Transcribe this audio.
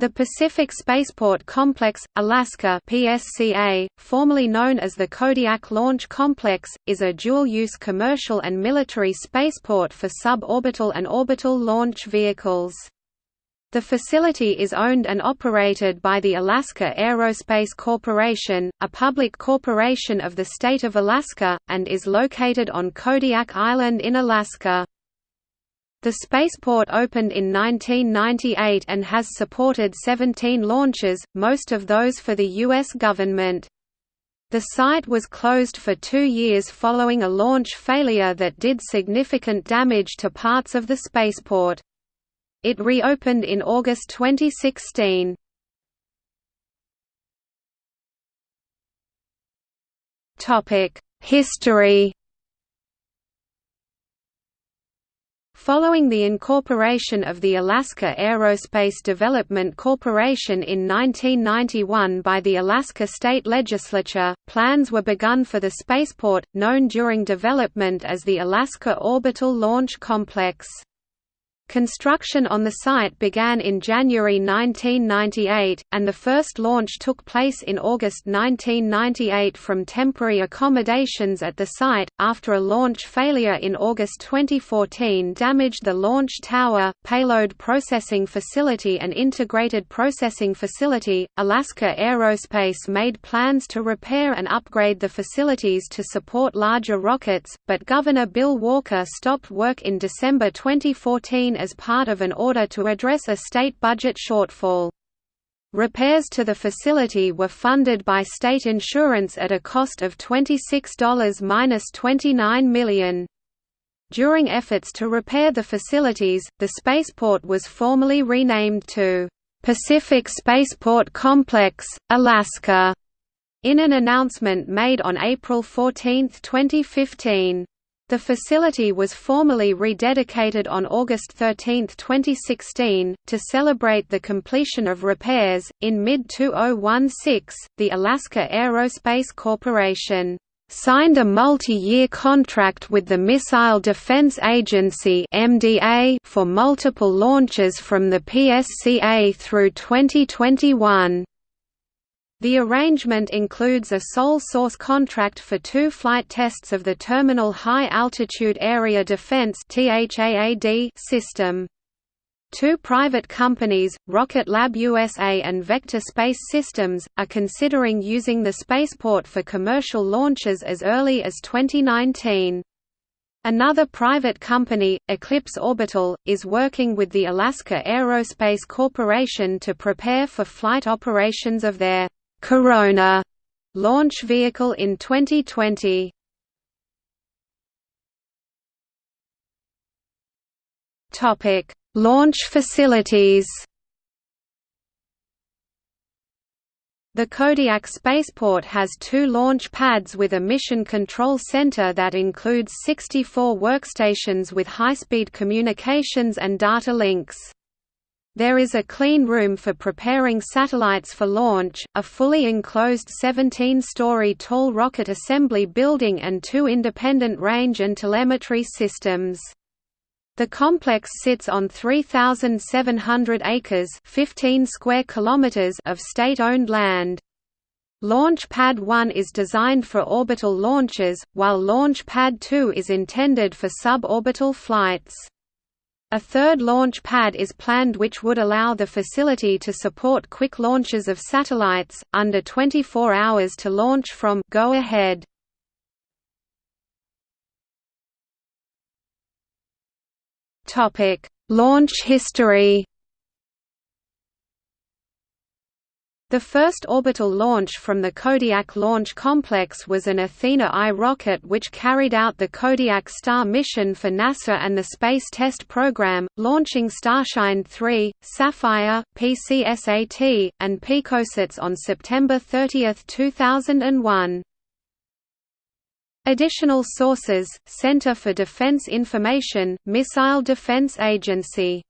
The Pacific Spaceport Complex, Alaska PSCA, formerly known as the Kodiak Launch Complex, is a dual-use commercial and military spaceport for suborbital and orbital launch vehicles. The facility is owned and operated by the Alaska Aerospace Corporation, a public corporation of the state of Alaska, and is located on Kodiak Island in Alaska. The spaceport opened in 1998 and has supported 17 launches, most of those for the U.S. government. The site was closed for two years following a launch failure that did significant damage to parts of the spaceport. It reopened in August 2016. History Following the incorporation of the Alaska Aerospace Development Corporation in 1991 by the Alaska State Legislature, plans were begun for the spaceport, known during development as the Alaska Orbital Launch Complex. Construction on the site began in January 1998, and the first launch took place in August 1998 from temporary accommodations at the site, after a launch failure in August 2014 damaged the launch tower, payload processing facility and integrated processing facility. Alaska Aerospace made plans to repair and upgrade the facilities to support larger rockets, but Governor Bill Walker stopped work in December 2014 as part of an order to address a state budget shortfall. Repairs to the facility were funded by state insurance at a cost of $26–29 million. During efforts to repair the facilities, the spaceport was formally renamed to Pacific Spaceport Complex, Alaska, in an announcement made on April 14, 2015. The facility was formally rededicated on August 13, 2016, to celebrate the completion of repairs. In mid 2016, the Alaska Aerospace Corporation signed a multi-year contract with the Missile Defense Agency (MDA) for multiple launches from the PSCA through 2021. The arrangement includes a sole source contract for two flight tests of the Terminal High Altitude Area Defense system. Two private companies, Rocket Lab USA and Vector Space Systems, are considering using the spaceport for commercial launches as early as 2019. Another private company, Eclipse Orbital, is working with the Alaska Aerospace Corporation to prepare for flight operations of their Corona launch vehicle in 2020. Topic: Launch facilities. The Kodiak spaceport has two launch pads with a mission control center that includes 64 workstations with high-speed communications and data links. There is a clean room for preparing satellites for launch, a fully enclosed 17-story tall rocket assembly building and two independent range and telemetry systems. The complex sits on 3,700 acres 15 square kilometers of state-owned land. Launch Pad 1 is designed for orbital launches, while Launch Pad 2 is intended for suborbital flights. A third launch pad is planned which would allow the facility to support quick launches of satellites, under 24 hours to launch from go ahead. Launch history The first orbital launch from the Kodiak Launch Complex was an Athena I rocket which carried out the Kodiak Star mission for NASA and the Space Test Program, launching Starshine 3, Sapphire, PCSAT, and Picosats on September 30, 2001. Additional sources, Center for Defense Information, Missile Defense Agency